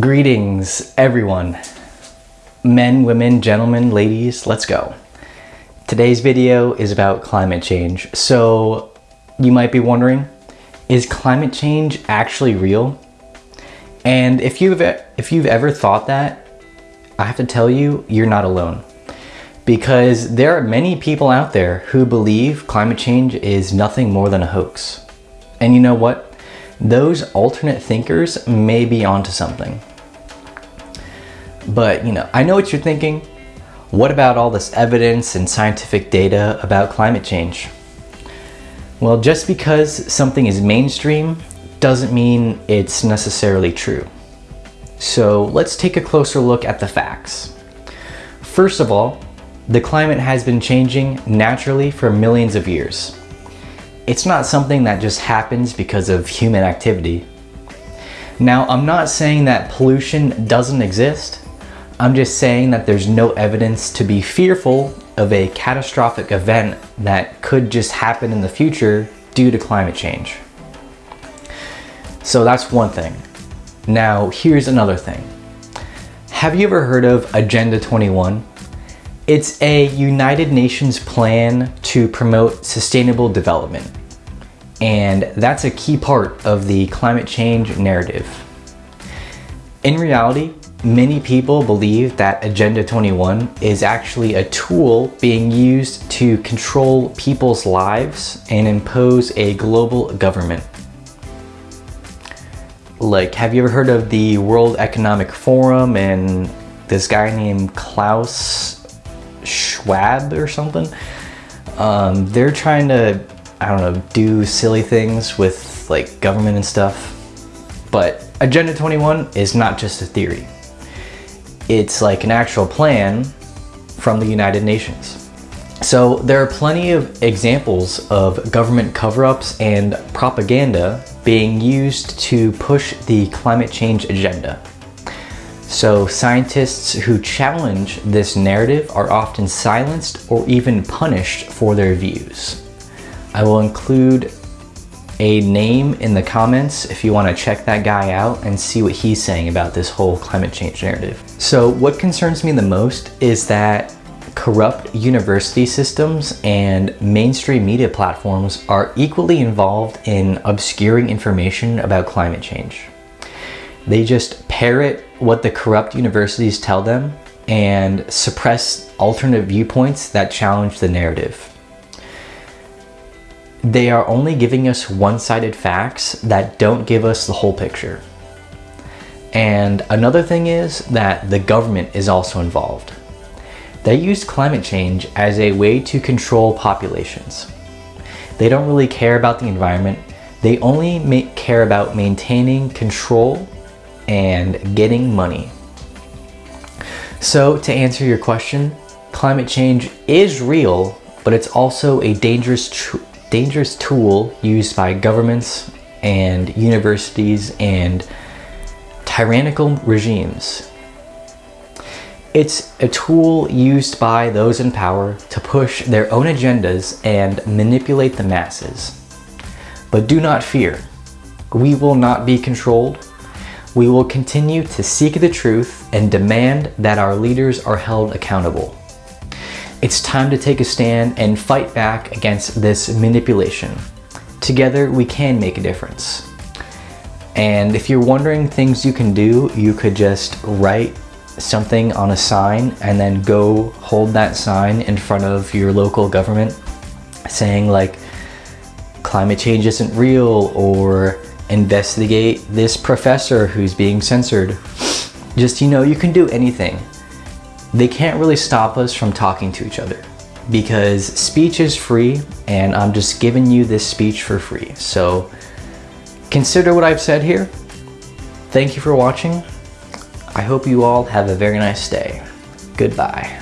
Greetings, everyone. Men, women, gentlemen, ladies, let's go. Today's video is about climate change. So you might be wondering, is climate change actually real? And if you've, if you've ever thought that, I have to tell you, you're not alone. Because there are many people out there who believe climate change is nothing more than a hoax. And you know what? Those alternate thinkers may be onto something. But, you know, I know what you're thinking. What about all this evidence and scientific data about climate change? Well, just because something is mainstream doesn't mean it's necessarily true. So let's take a closer look at the facts. First of all, the climate has been changing naturally for millions of years. It's not something that just happens because of human activity. Now, I'm not saying that pollution doesn't exist. I'm just saying that there's no evidence to be fearful of a catastrophic event that could just happen in the future due to climate change. So that's one thing. Now, here's another thing. Have you ever heard of Agenda 21? It's a United Nations plan to promote sustainable development. And that's a key part of the climate change narrative. In reality, many people believe that Agenda 21 is actually a tool being used to control people's lives and impose a global government. Like, have you ever heard of the World Economic Forum and this guy named Klaus Schwab or something? Um, they're trying to, I don't know, do silly things with like government and stuff. But Agenda 21 is not just a theory. It's like an actual plan from the United Nations. So there are plenty of examples of government cover-ups and propaganda being used to push the climate change agenda. So scientists who challenge this narrative are often silenced or even punished for their views. I will include a name in the comments if you want to check that guy out and see what he's saying about this whole climate change narrative. So what concerns me the most is that corrupt university systems and mainstream media platforms are equally involved in obscuring information about climate change. They just parrot what the corrupt universities tell them and suppress alternate viewpoints that challenge the narrative. They are only giving us one-sided facts that don't give us the whole picture. And another thing is that the government is also involved. They use climate change as a way to control populations. They don't really care about the environment. They only care about maintaining control and getting money. So to answer your question, climate change is real, but it's also a dangerous dangerous tool used by governments and universities and tyrannical regimes. It's a tool used by those in power to push their own agendas and manipulate the masses. But do not fear. We will not be controlled. We will continue to seek the truth and demand that our leaders are held accountable. It's time to take a stand and fight back against this manipulation. Together, we can make a difference. And if you're wondering things you can do, you could just write something on a sign and then go hold that sign in front of your local government saying like, climate change isn't real or investigate this professor who's being censored. Just, you know, you can do anything they can't really stop us from talking to each other because speech is free and I'm just giving you this speech for free. So consider what I've said here. Thank you for watching. I hope you all have a very nice day. Goodbye.